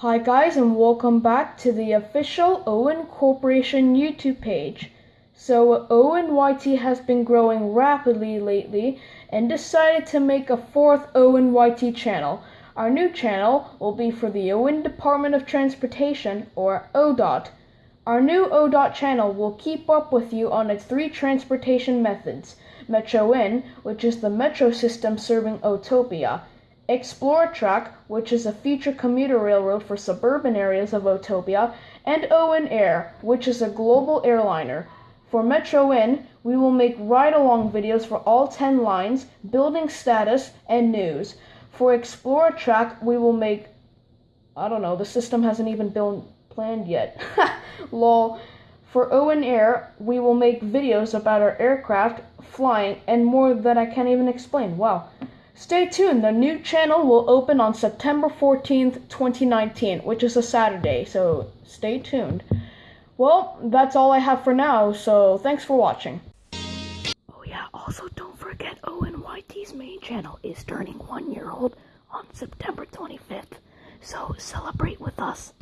Hi guys and welcome back to the official Owen Corporation YouTube page. So Owen YT has been growing rapidly lately and decided to make a fourth Owen YT channel. Our new channel will be for the Owen Department of Transportation or ODOT. Our new ODOT channel will keep up with you on its three transportation methods. Metro N, which is the metro system serving Otopia. Exploratrack, which is a future commuter railroad for suburban areas of Otopia, and Owen Air, which is a global airliner. For Metro N, we will make ride-along videos for all 10 lines, building status, and news. For Exploratrack, we will make I don't know, the system hasn't even been planned yet. Lol. For Owen Air, we will make videos about our aircraft, flying, and more that I can't even explain. Wow. Stay tuned, the new channel will open on September 14th, 2019, which is a Saturday, so stay tuned. Well, that's all I have for now, so thanks for watching. Oh yeah, also don't forget Owen YT's main channel is turning one year old on September 25th, so celebrate with us.